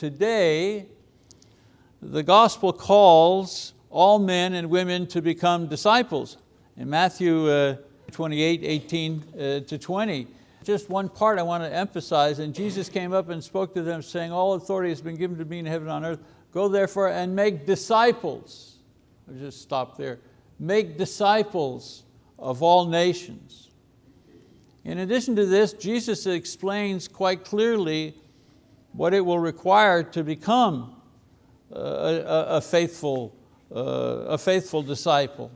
today, the gospel calls all men and women to become disciples. In Matthew uh, 28, 18 uh, to 20, just one part I want to emphasize, and Jesus came up and spoke to them saying, all authority has been given to me in heaven and on earth. Go therefore and make disciples. I'll just stop there. Make disciples of all nations. In addition to this, Jesus explains quite clearly what it will require to become a, a, a faithful, uh, a faithful disciple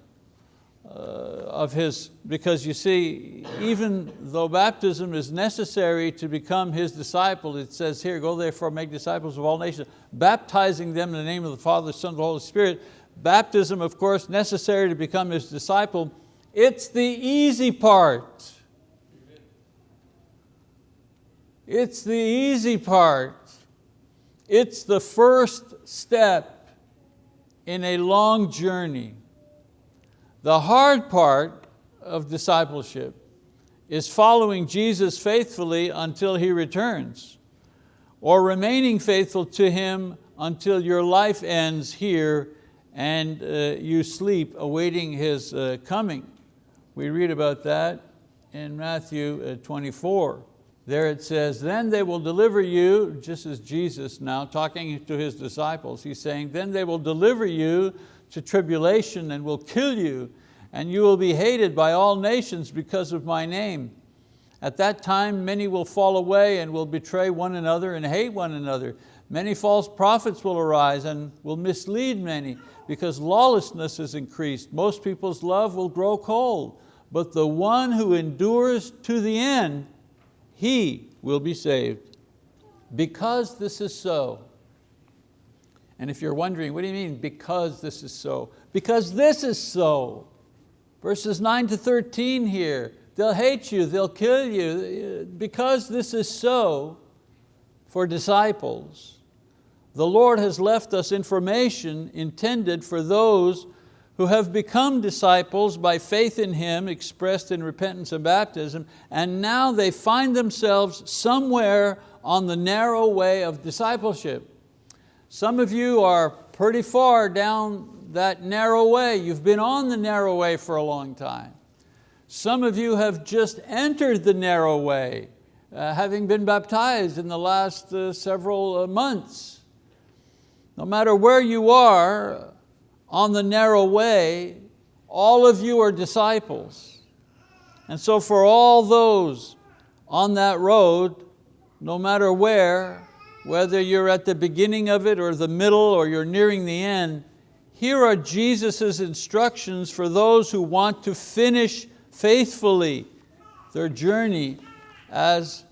uh, of His, because you see, even though baptism is necessary to become His disciple, it says here, go therefore make disciples of all nations, baptizing them in the name of the Father, the Son, and the Holy Spirit. Baptism, of course, necessary to become His disciple. It's the easy part. It's the easy part. It's the first step in a long journey. The hard part of discipleship is following Jesus faithfully until He returns, or remaining faithful to Him until your life ends here and uh, you sleep awaiting His uh, coming. We read about that in Matthew uh, 24. There it says, then they will deliver you, just as Jesus now talking to His disciples, He's saying, then they will deliver you to tribulation and will kill you, and you will be hated by all nations because of my name. At that time many will fall away and will betray one another and hate one another. Many false prophets will arise and will mislead many because lawlessness is increased. Most people's love will grow cold, but the one who endures to the end he will be saved. Because this is so, and if you're wondering, what do you mean, because this is so? Because this is so. Verses 9 to 13 here, they'll hate you, they'll kill you. Because this is so for disciples, the Lord has left us information intended for those who have become disciples by faith in Him expressed in repentance and baptism, and now they find themselves somewhere on the narrow way of discipleship. Some of you are pretty far down that narrow way. You've been on the narrow way for a long time. Some of you have just entered the narrow way, uh, having been baptized in the last uh, several uh, months. No matter where you are, on the narrow way, all of you are disciples. And so for all those on that road, no matter where, whether you're at the beginning of it or the middle or you're nearing the end, here are Jesus' instructions for those who want to finish faithfully their journey as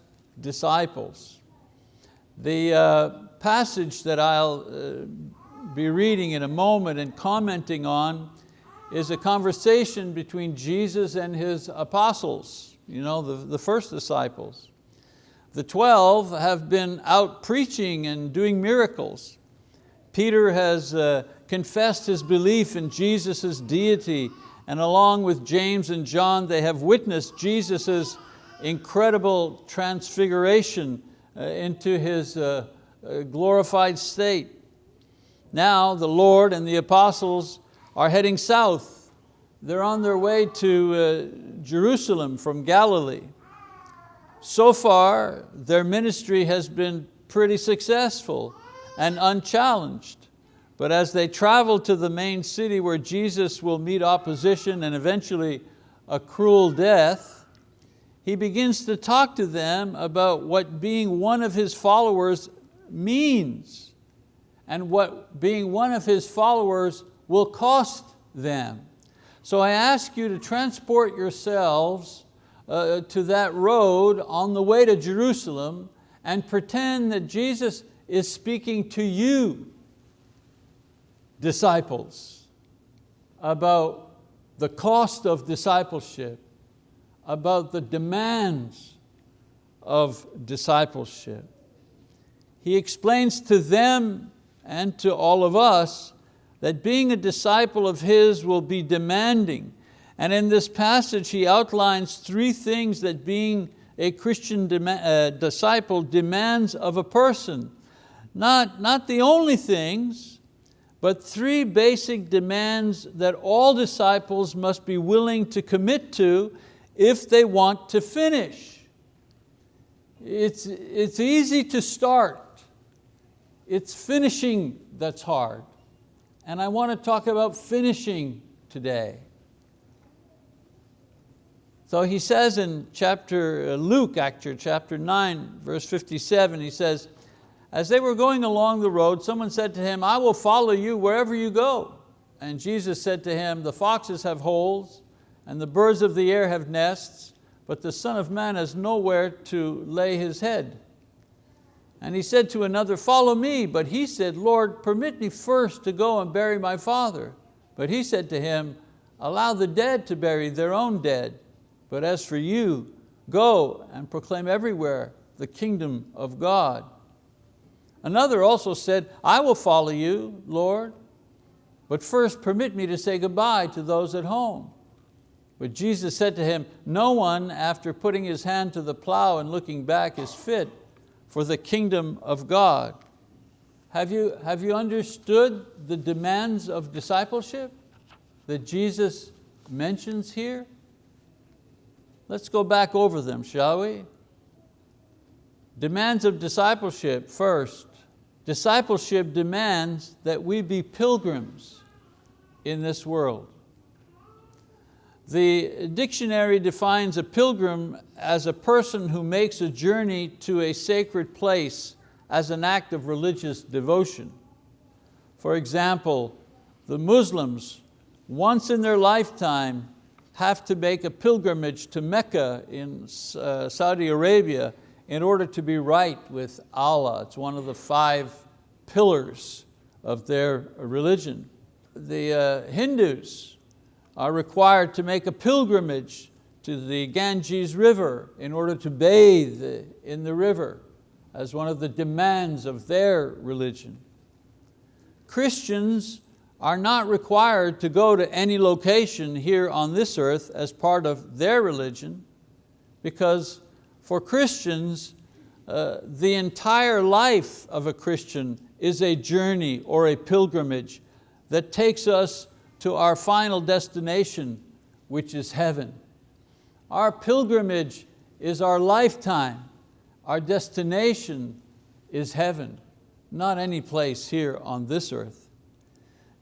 disciples. The uh, passage that I'll uh, be reading in a moment and commenting on is a conversation between Jesus and His apostles, you know, the, the first disciples. The 12 have been out preaching and doing miracles. Peter has uh, confessed his belief in Jesus' deity and along with James and John, they have witnessed Jesus' incredible transfiguration uh, into His uh, uh glorified state. Now the Lord and the apostles are heading south. They're on their way to uh, Jerusalem from Galilee. So far, their ministry has been pretty successful and unchallenged. But as they travel to the main city where Jesus will meet opposition and eventually a cruel death, he begins to talk to them about what being one of his followers means and what being one of His followers will cost them. So I ask you to transport yourselves uh, to that road on the way to Jerusalem and pretend that Jesus is speaking to you, disciples, about the cost of discipleship, about the demands of discipleship. He explains to them and to all of us that being a disciple of His will be demanding. And in this passage he outlines three things that being a Christian uh, disciple demands of a person. not, not the only things, but three basic demands that all disciples must be willing to commit to if they want to finish. It's, it's easy to start. It's finishing that's hard. And I want to talk about finishing today. So he says in chapter, uh, Luke actually, chapter 9, verse 57, he says, as they were going along the road, someone said to him, I will follow you wherever you go. And Jesus said to him, the foxes have holes, and the birds of the air have nests, but the Son of Man has nowhere to lay his head. And he said to another, follow me. But he said, Lord, permit me first to go and bury my father. But he said to him, allow the dead to bury their own dead. But as for you, go and proclaim everywhere the kingdom of God. Another also said, I will follow you, Lord, but first permit me to say goodbye to those at home. But Jesus said to him, no one after putting his hand to the plow and looking back is fit for the kingdom of God. Have you, have you understood the demands of discipleship that Jesus mentions here? Let's go back over them, shall we? Demands of discipleship, first. Discipleship demands that we be pilgrims in this world. The dictionary defines a pilgrim as a person who makes a journey to a sacred place as an act of religious devotion. For example, the Muslims, once in their lifetime, have to make a pilgrimage to Mecca in uh, Saudi Arabia in order to be right with Allah. It's one of the five pillars of their religion. The uh, Hindus, are required to make a pilgrimage to the Ganges River in order to bathe in the river as one of the demands of their religion. Christians are not required to go to any location here on this earth as part of their religion because for Christians, uh, the entire life of a Christian is a journey or a pilgrimage that takes us to our final destination, which is heaven. Our pilgrimage is our lifetime. Our destination is heaven, not any place here on this earth.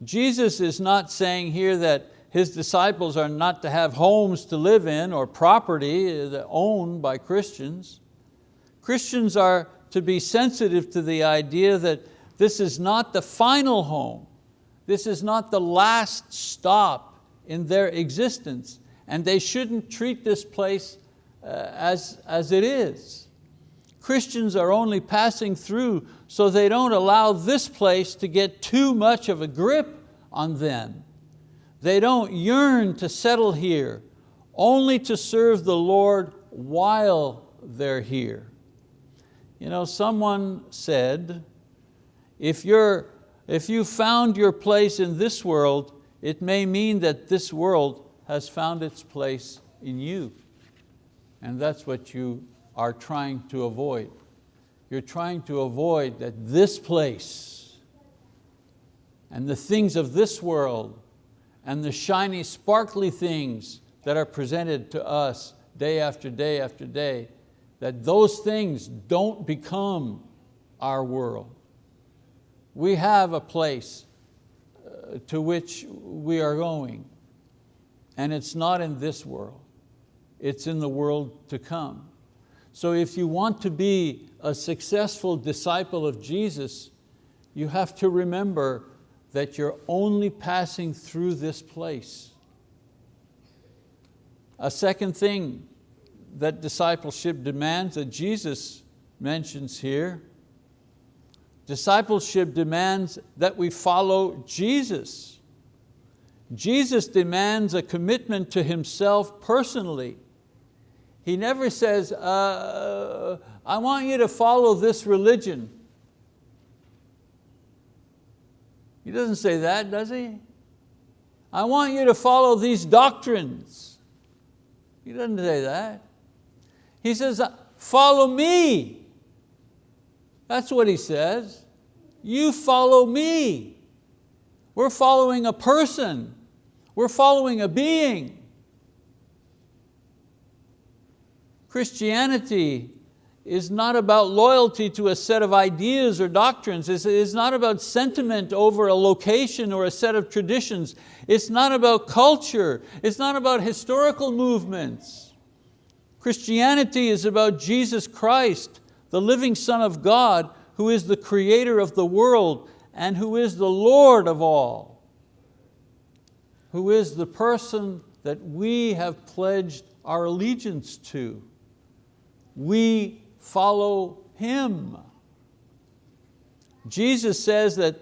Jesus is not saying here that his disciples are not to have homes to live in or property owned by Christians. Christians are to be sensitive to the idea that this is not the final home, this is not the last stop in their existence and they shouldn't treat this place uh, as, as it is. Christians are only passing through so they don't allow this place to get too much of a grip on them. They don't yearn to settle here, only to serve the Lord while they're here. You know, someone said, if you're if you found your place in this world, it may mean that this world has found its place in you. And that's what you are trying to avoid. You're trying to avoid that this place and the things of this world and the shiny, sparkly things that are presented to us day after day after day, that those things don't become our world we have a place uh, to which we are going and it's not in this world, it's in the world to come. So if you want to be a successful disciple of Jesus, you have to remember that you're only passing through this place. A second thing that discipleship demands that Jesus mentions here Discipleship demands that we follow Jesus. Jesus demands a commitment to Himself personally. He never says, uh, I want you to follow this religion. He doesn't say that, does he? I want you to follow these doctrines. He doesn't say that. He says, follow me. That's what he says. You follow me. We're following a person. We're following a being. Christianity is not about loyalty to a set of ideas or doctrines. It's not about sentiment over a location or a set of traditions. It's not about culture. It's not about historical movements. Christianity is about Jesus Christ, the living Son of God, who is the creator of the world and who is the Lord of all, who is the person that we have pledged our allegiance to. We follow Him. Jesus says that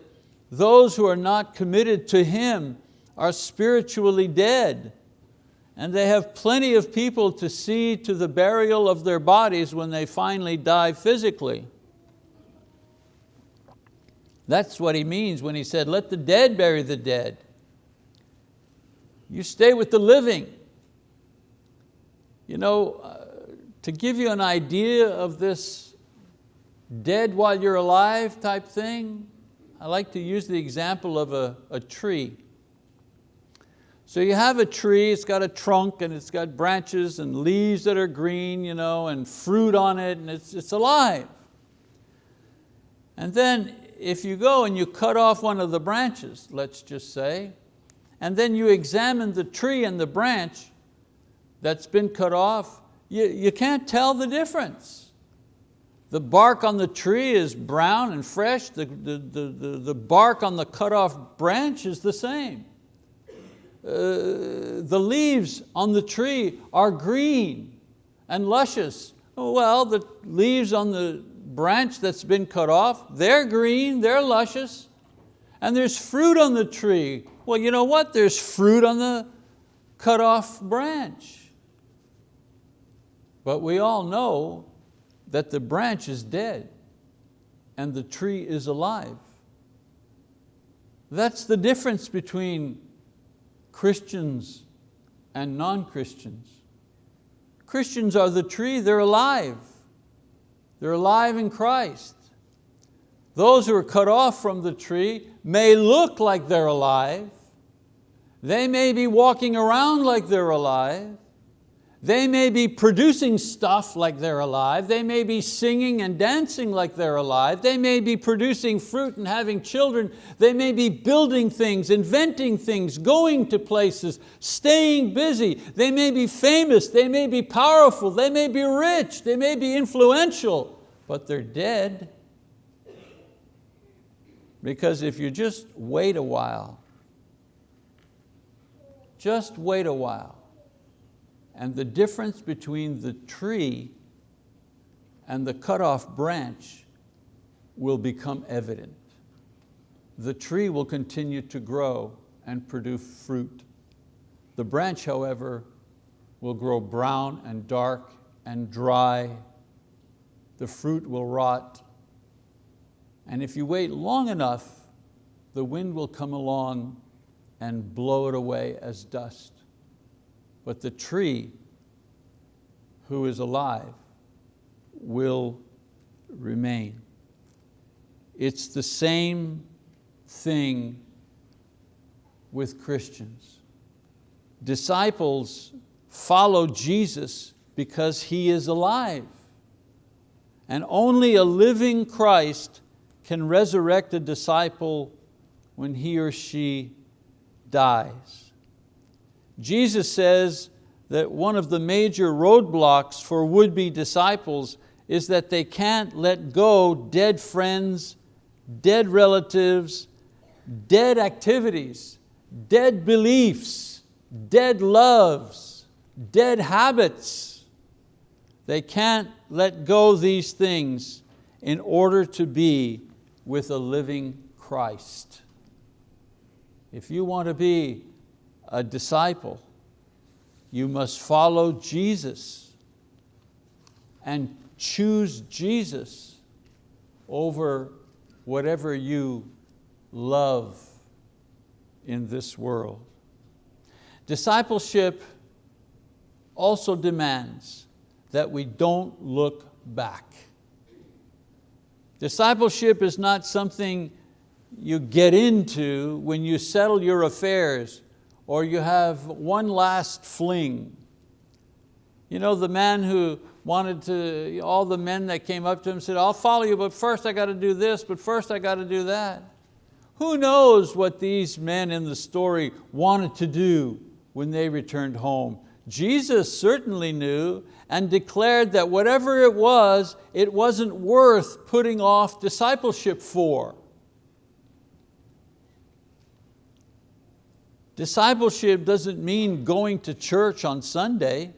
those who are not committed to Him are spiritually dead and they have plenty of people to see to the burial of their bodies when they finally die physically. That's what he means when he said, let the dead bury the dead. You stay with the living. You know, uh, to give you an idea of this dead while you're alive type thing, I like to use the example of a, a tree. So you have a tree, it's got a trunk and it's got branches and leaves that are green you know, and fruit on it and it's, it's alive. And then if you go and you cut off one of the branches, let's just say, and then you examine the tree and the branch that's been cut off, you, you can't tell the difference. The bark on the tree is brown and fresh, the, the, the, the, the bark on the cut off branch is the same. The leaves on the tree are green and luscious. Well, the leaves on the branch that's been cut off, they're green, they're luscious, and there's fruit on the tree. Well, you know what? There's fruit on the cut off branch. But we all know that the branch is dead and the tree is alive. That's the difference between Christians and non-Christians. Christians are the tree, they're alive. They're alive in Christ. Those who are cut off from the tree may look like they're alive. They may be walking around like they're alive, they may be producing stuff like they're alive. They may be singing and dancing like they're alive. They may be producing fruit and having children. They may be building things, inventing things, going to places, staying busy. They may be famous, they may be powerful, they may be rich, they may be influential, but they're dead. Because if you just wait a while, just wait a while, and the difference between the tree and the cut off branch will become evident. The tree will continue to grow and produce fruit. The branch, however, will grow brown and dark and dry. The fruit will rot. And if you wait long enough, the wind will come along and blow it away as dust but the tree who is alive will remain. It's the same thing with Christians. Disciples follow Jesus because He is alive. And only a living Christ can resurrect a disciple when he or she dies. Jesus says that one of the major roadblocks for would-be disciples is that they can't let go dead friends, dead relatives, dead activities, dead beliefs, dead loves, dead habits. They can't let go these things in order to be with a living Christ. If you want to be a disciple, you must follow Jesus and choose Jesus over whatever you love in this world. Discipleship also demands that we don't look back. Discipleship is not something you get into when you settle your affairs or you have one last fling. You know, the man who wanted to, all the men that came up to him said, I'll follow you, but first I got to do this, but first I got to do that. Who knows what these men in the story wanted to do when they returned home? Jesus certainly knew and declared that whatever it was, it wasn't worth putting off discipleship for. Discipleship doesn't mean going to church on Sunday.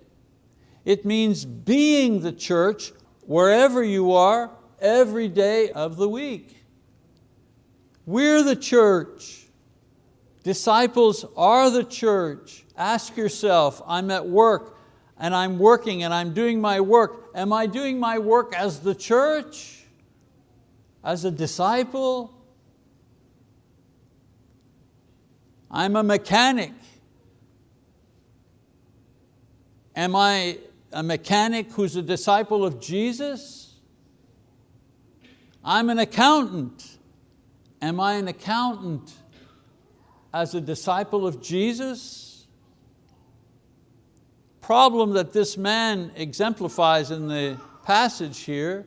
It means being the church wherever you are every day of the week. We're the church. Disciples are the church. Ask yourself, I'm at work and I'm working and I'm doing my work. Am I doing my work as the church? As a disciple? I'm a mechanic. Am I a mechanic who's a disciple of Jesus? I'm an accountant. Am I an accountant as a disciple of Jesus? Problem that this man exemplifies in the passage here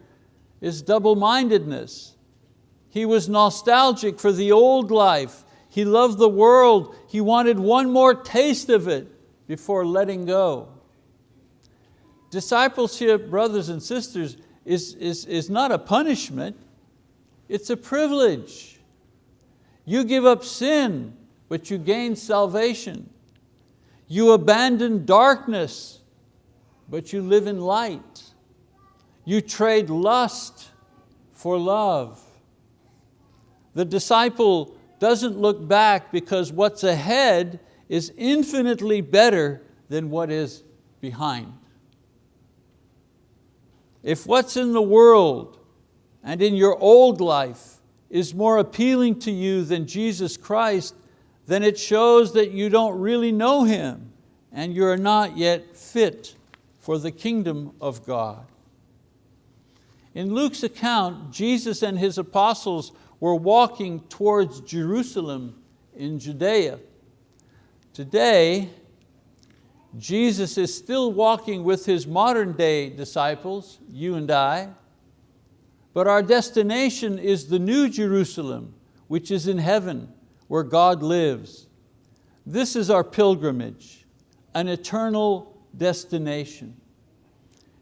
is double-mindedness. He was nostalgic for the old life. He loved the world. He wanted one more taste of it before letting go. Discipleship, brothers and sisters, is, is, is not a punishment, it's a privilege. You give up sin, but you gain salvation. You abandon darkness, but you live in light. You trade lust for love. The disciple doesn't look back because what's ahead is infinitely better than what is behind. If what's in the world and in your old life is more appealing to you than Jesus Christ, then it shows that you don't really know Him and you're not yet fit for the kingdom of God. In Luke's account, Jesus and His apostles were walking towards Jerusalem in Judea. Today, Jesus is still walking with His modern day disciples, you and I, but our destination is the new Jerusalem, which is in heaven, where God lives. This is our pilgrimage, an eternal destination.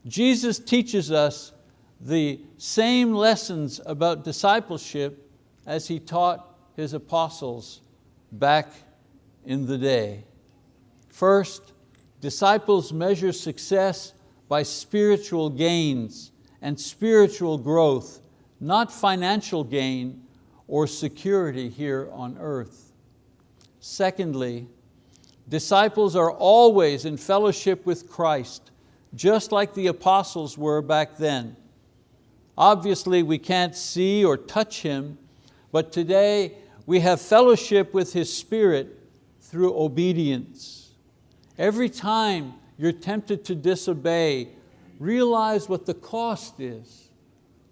Jesus teaches us the same lessons about discipleship as He taught His apostles back in the day. First, Disciples measure success by spiritual gains and spiritual growth, not financial gain or security here on earth. Secondly, disciples are always in fellowship with Christ, just like the apostles were back then. Obviously we can't see or touch Him, but today we have fellowship with His Spirit through obedience. Every time you're tempted to disobey, realize what the cost is.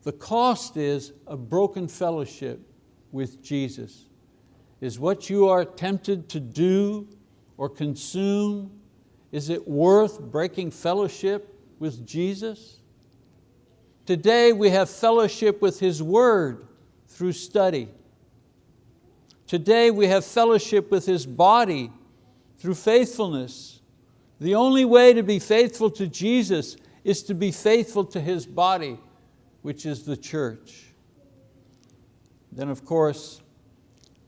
The cost is a broken fellowship with Jesus. Is what you are tempted to do or consume, is it worth breaking fellowship with Jesus? Today we have fellowship with His word through study. Today we have fellowship with His body through faithfulness. The only way to be faithful to Jesus is to be faithful to His body, which is the church. Then of course,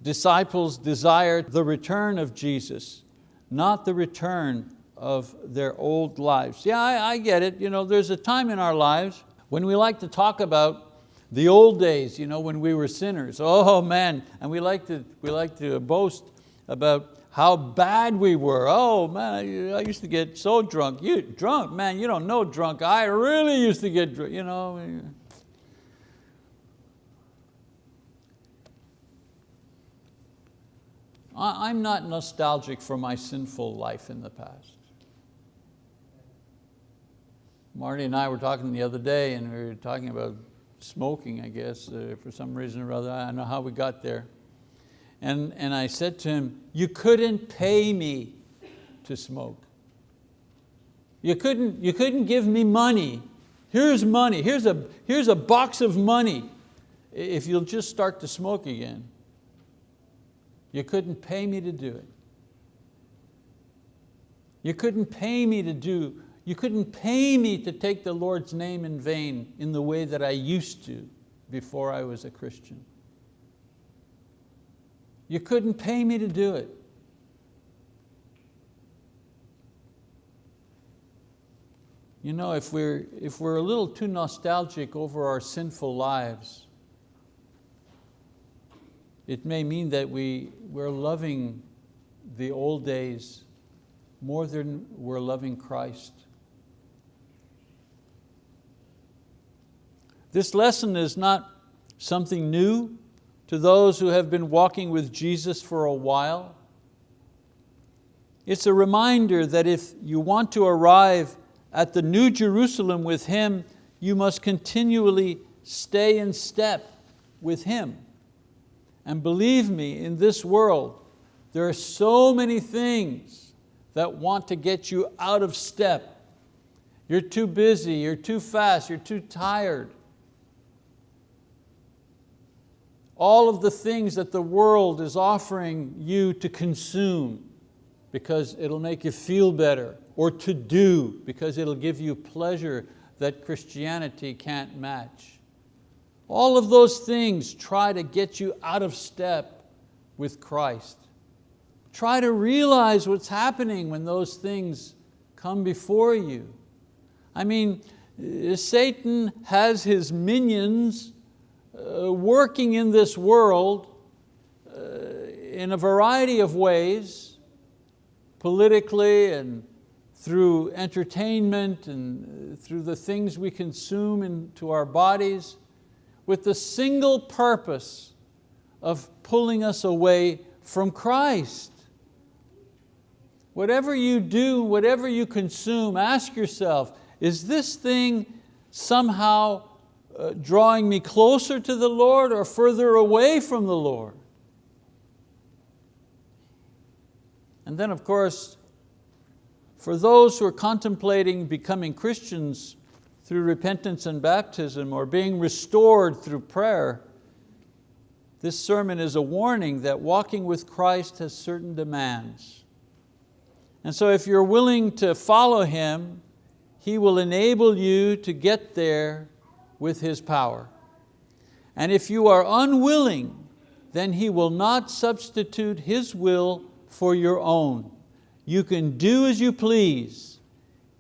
disciples desired the return of Jesus, not the return of their old lives. Yeah, I, I get it. You know, there's a time in our lives when we like to talk about the old days, you know, when we were sinners. Oh man, and we like to, we like to boast about how bad we were. Oh man, I used to get so drunk. You drunk, man, you don't know drunk. I really used to get drunk, you know. I'm not nostalgic for my sinful life in the past. Marty and I were talking the other day and we were talking about smoking, I guess, uh, for some reason or other. I don't know how we got there. And, and I said to him, you couldn't pay me to smoke. You couldn't, you couldn't give me money. Here's money, here's a, here's a box of money if you'll just start to smoke again. You couldn't pay me to do it. You couldn't pay me to do, you couldn't pay me to take the Lord's name in vain in the way that I used to before I was a Christian. You couldn't pay me to do it. You know, if we're, if we're a little too nostalgic over our sinful lives, it may mean that we, we're loving the old days more than we're loving Christ. This lesson is not something new to those who have been walking with Jesus for a while. It's a reminder that if you want to arrive at the New Jerusalem with Him, you must continually stay in step with Him. And believe me, in this world, there are so many things that want to get you out of step. You're too busy, you're too fast, you're too tired. All of the things that the world is offering you to consume because it'll make you feel better or to do because it'll give you pleasure that Christianity can't match. All of those things try to get you out of step with Christ. Try to realize what's happening when those things come before you. I mean, uh, Satan has his minions uh, working in this world uh, in a variety of ways, politically and through entertainment and uh, through the things we consume into our bodies with the single purpose of pulling us away from Christ. Whatever you do, whatever you consume, ask yourself, is this thing somehow uh, drawing me closer to the Lord or further away from the Lord? And then of course, for those who are contemplating becoming Christians through repentance and baptism or being restored through prayer, this sermon is a warning that walking with Christ has certain demands. And so if you're willing to follow Him, He will enable you to get there with His power. And if you are unwilling, then He will not substitute His will for your own. You can do as you please.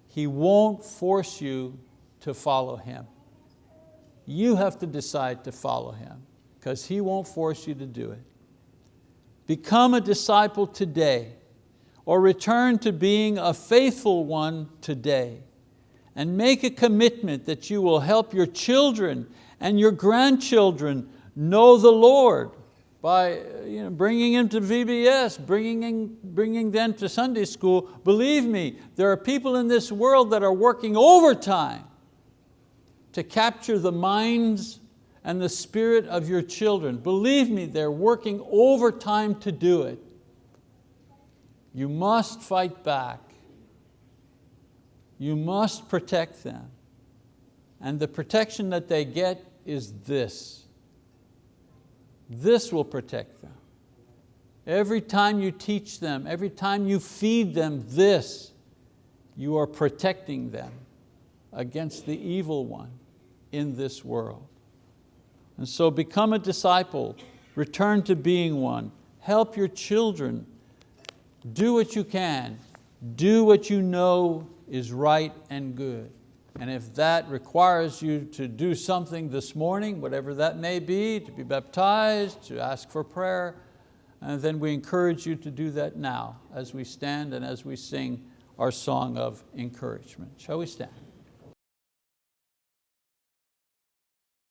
He won't force you to follow Him. You have to decide to follow Him because He won't force you to do it. Become a disciple today or return to being a faithful one today and make a commitment that you will help your children and your grandchildren know the Lord by you know, bringing them to VBS, bringing, in, bringing them to Sunday school. Believe me, there are people in this world that are working overtime to capture the minds and the spirit of your children. Believe me, they're working overtime to do it. You must fight back. You must protect them. And the protection that they get is this this will protect them. Every time you teach them, every time you feed them this, you are protecting them against the evil one in this world. And so become a disciple, return to being one, help your children, do what you can, do what you know is right and good. And if that requires you to do something this morning, whatever that may be, to be baptized, to ask for prayer, and then we encourage you to do that now as we stand and as we sing our song of encouragement. Shall we stand?